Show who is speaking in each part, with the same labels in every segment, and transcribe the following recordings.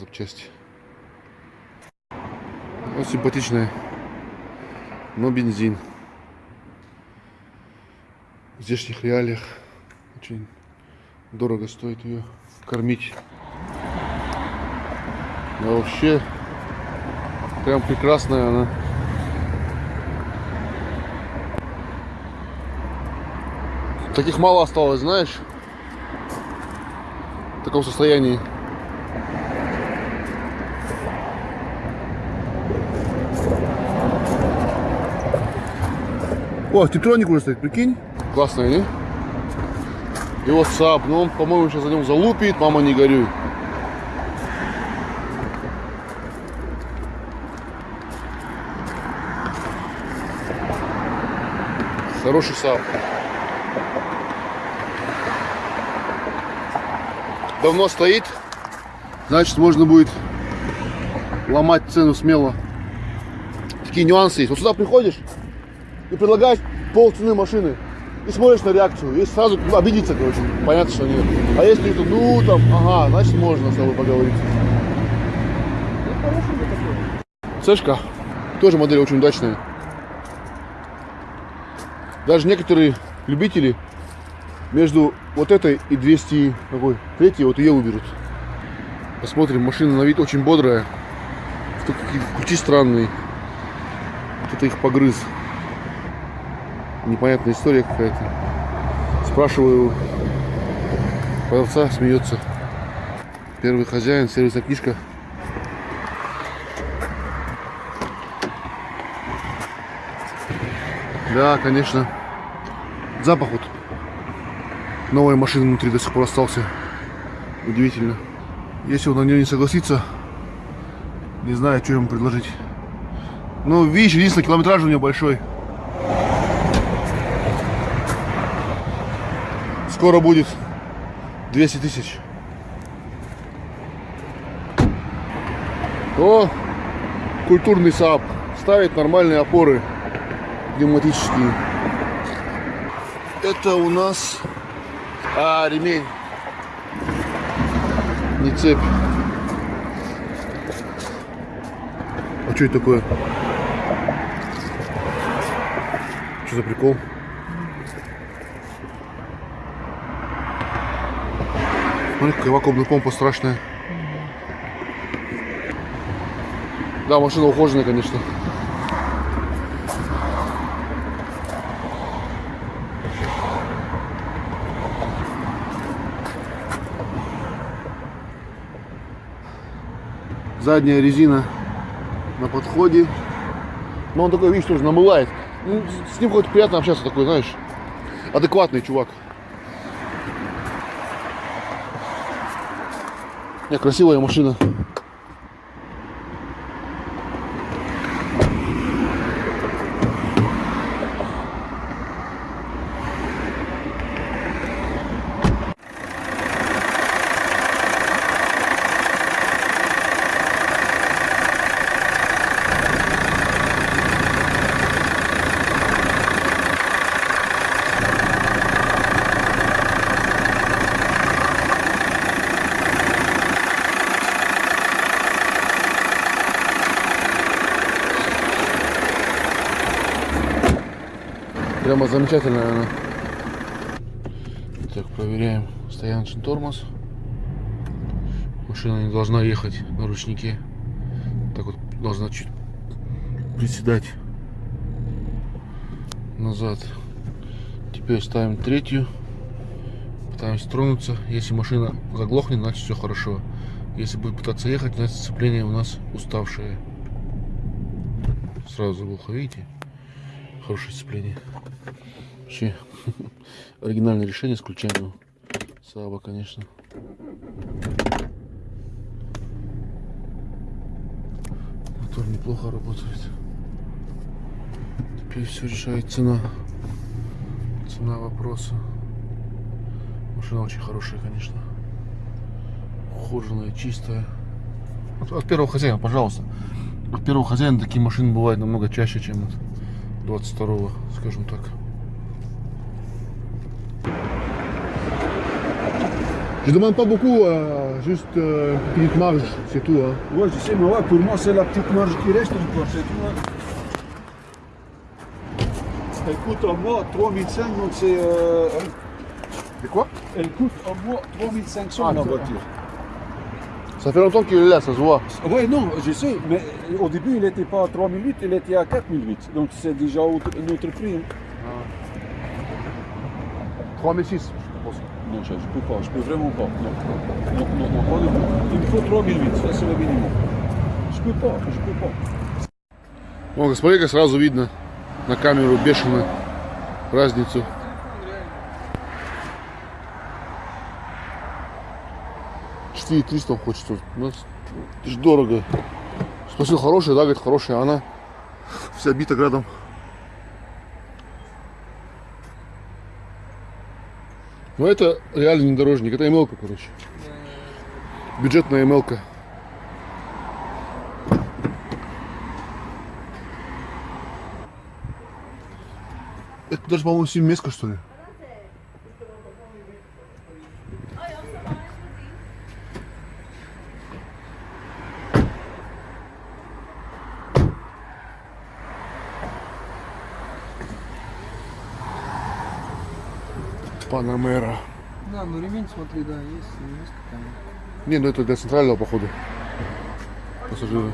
Speaker 1: запчасти. Вот симпатичная, но бензин. В здешних реалиях очень дорого стоит ее кормить. А вообще, прям прекрасная она. Таких мало осталось, знаешь, в таком состоянии. О, титроник уже стоит, прикинь. Классная, не? И вот САП, ну он, по-моему, сейчас за нем залупит, мама не горюй. Хороший САП. Давно стоит, значит можно будет ломать цену смело. Такие нюансы есть. Вот сюда приходишь и предлагаешь пол цены машины и смотришь на реакцию. И сразу ну, обидится, короче, понятно, что нет. А если кто ну там, ага, значит можно с тобой поговорить. Сэшка, тоже модель очень удачная. Даже некоторые любители между вот этой и 200 какой, третьей, вот ее выберут. Посмотрим, машина на вид очень бодрая. Только какие ключи странные. Кто-то их погрыз. Непонятная история какая-то. Спрашиваю продавца, смеется. Первый хозяин, сервисная книжка. Да, конечно. Запах вот. Новая машина внутри до сих пор остался. Удивительно. Если он на нее не согласится, не знаю, что ему предложить. Ну, видишь, единственное, километраж у нее большой. Скоро будет 200 тысяч. О, культурный САП. Ставит нормальные опоры пневматические. Это у нас а, ремень. Не цепь. А что это такое? Что за прикол? Смотри, какая вакуумная помпа страшная. Да, машина ухоженная, конечно. Задняя резина на подходе. Но он такой, видишь, тоже намылает. Ну, с ним хоть приятно общаться такой, знаешь, адекватный чувак. Красивая машина. Прямо замечательная она. Так, проверяем стояночный тормоз. Машина не должна ехать на ручнике. Так вот должна чуть приседать назад. Теперь ставим третью. Пытаемся тронуться. Если машина заглохнет, значит все хорошо. Если будет пытаться ехать, значит сцепление у нас уставшее. Сразу заглохло, видите? Хорошее сцепление. Вообще оригинальное решение с ключами Саба, конечно. Мотор неплохо работает. Теперь все решает цена. Цена вопроса. Машина очень хорошая, конечно. Ухоженная, чистая. От, от первого хозяина, пожалуйста. От первого хозяина такие машины бывают намного чаще, чем от 22 скажем так. Je demande pas beaucoup, euh, Juste euh, une petite marge, c'est tout. Hein.
Speaker 2: Ouais, je sais, mais ouais, pour moi, c'est la petite marge qui reste encore, c'est tout. hein. Elle coûte en mois 3005, donc c'est. euh,
Speaker 1: Et quoi
Speaker 2: elle coûte en mois 3500
Speaker 1: Ah,
Speaker 2: la
Speaker 1: c'est-
Speaker 2: voiture.
Speaker 1: Ça fait longtemps qu'il est là, ça se voit.
Speaker 2: Ouais, non, je sais, mais au début, il n'était pas à 3008, il était à 4008. Donc c'est déjà autre- un autre prix. hein.
Speaker 1: 3006, je pense.
Speaker 2: Non, je ne peux pas, je peux vraiment pas. Non, non, non, non, pas du tout. Il me faut 3008, ça c'est le minimum. Je peux pas, je peux pas.
Speaker 1: Вон, смотри, сразу видно на камеру бешено разницу. Четыре триста он хочет. тут. У нас ж дорого. Спросил, хорошая, да, говорит, хорошая. Она вся бита градом. Ну это реально внедорожник, это МЛК, короче. Бюджетная МЛК. Это даже, по-моему, семиместка, что ли? Панамера.
Speaker 3: Да, ну ремень, смотри, да, есть, есть какая
Speaker 1: Не, ну это для центрального похода. Пассажиры.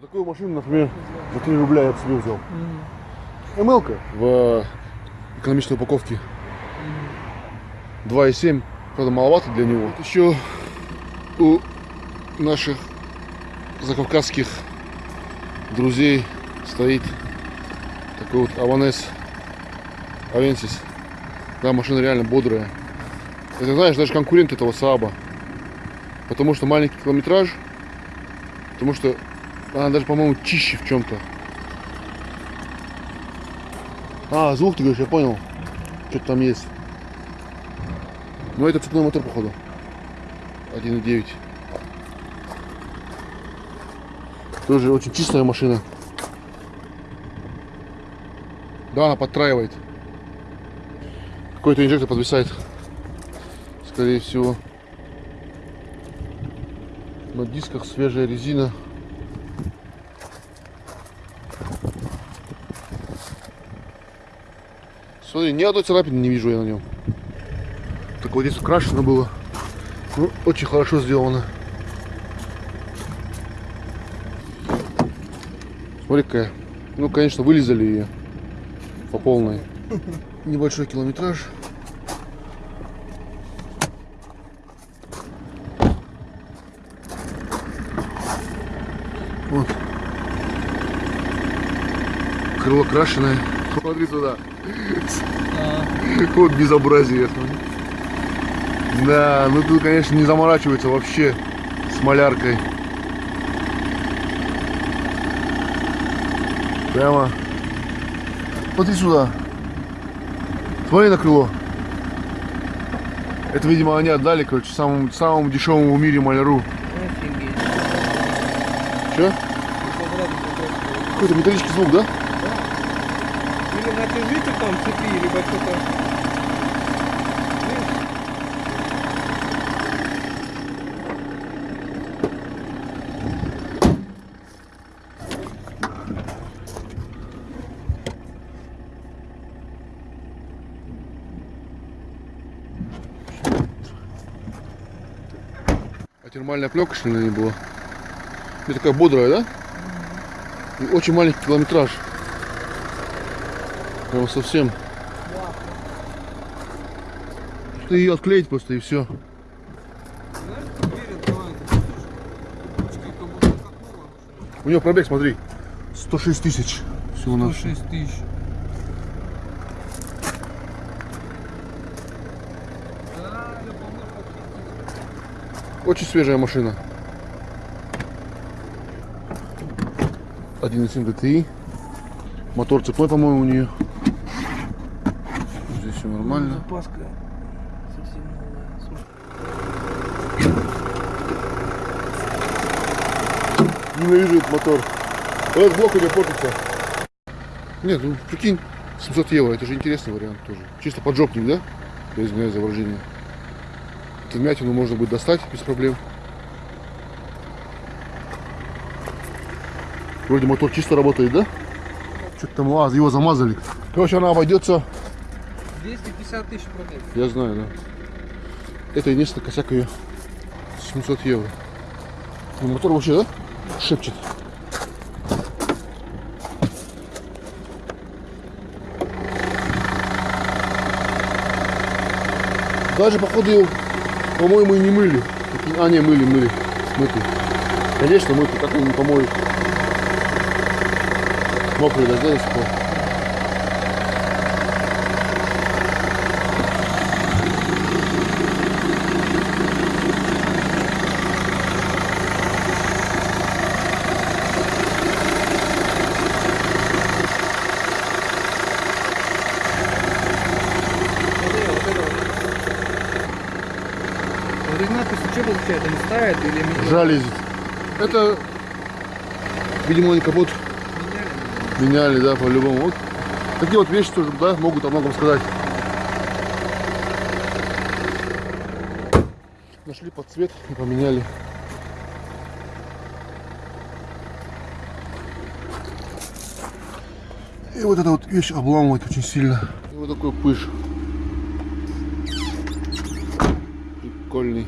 Speaker 1: Такую машину, например, за 3 рубля я бы себе взял. мл в экономичной упаковке. 2,7. Правда, маловато для него. Вот еще у наших закавказских друзей стоит такой вот Аванес Авенсис. Да, машина реально бодрая. Это, знаешь, даже конкурент этого Сааба. Потому что маленький километраж. Потому что она даже, по-моему, чище в чем-то. А, звук ты говоришь, я понял. Что-то там есть. Ну, это цепной мотор, походу. 1.9. Тоже очень чистая машина. Да, она подтраивает. Какой-то инжектор подвисает. Скорее всего. На дисках свежая резина. Смотри, ни одной царапины не вижу я на нем. Так вот здесь украшено было. Ну, очень хорошо сделано. Какая. Ну, конечно, вылезали ее по полной. Небольшой километраж. Вот. Крыло крашеное. Смотри туда. Вот безобразие. Да, ну тут, конечно, не заморачивается вообще с маляркой. Прямо. Смотри сюда. Смотри на крыло. Это, видимо, они отдали, короче, самому, самому дешевому в мире маляру.
Speaker 3: Офигеть.
Speaker 1: Че? Какой-то металлический звук, да?
Speaker 3: Или натяжитель там цепи, либо что-то.
Speaker 1: Термальная пленка, что ли, на ней была? И такая бодрая, да? И очень маленький километраж. Прям совсем. Ты ее отклеить просто и все. У нее пробег, смотри. 106 тысяч. Всего на
Speaker 3: 106 тысяч. Да, я помню,
Speaker 1: Очень свежая машина. 1.7 GTI. Мотор цепной, по-моему, у нее. Здесь все нормально.
Speaker 3: Запаска совсем новая.
Speaker 1: Ненавижу этот мотор. Этот блок у нее портится. Нет, ну прикинь, 700 евро, это же интересный вариант тоже. Чисто поджопник, да? Я извиняюсь за выражение. Эту вмятину можно будет достать без проблем. Вроде мотор чисто работает, да? Что-то там, а, его замазали. Короче, она обойдется,
Speaker 3: 250 тысяч пробег.
Speaker 1: я знаю, да. Это единственный косяк ее. 700 евро. Ну, мотор вообще, да? Шепчет. Даже, походу, по-моему, и не мыли. А, не, мыли, мыли. Мыты. Конечно, мыты, как они не помоют. Мокрые дожди до.
Speaker 3: Смотри, вот это вот. Вот эти надписи что ставят или?
Speaker 1: Жалезет. Это, видимо, они капот
Speaker 3: Меняли?
Speaker 1: меняли, да, по-любому. Вот такие вот вещи тоже, да, могут о многом сказать. Нашли под цвет и поменяли. И вот эта вот вещь обламывает очень сильно. И вот такой пыш. Прикольный.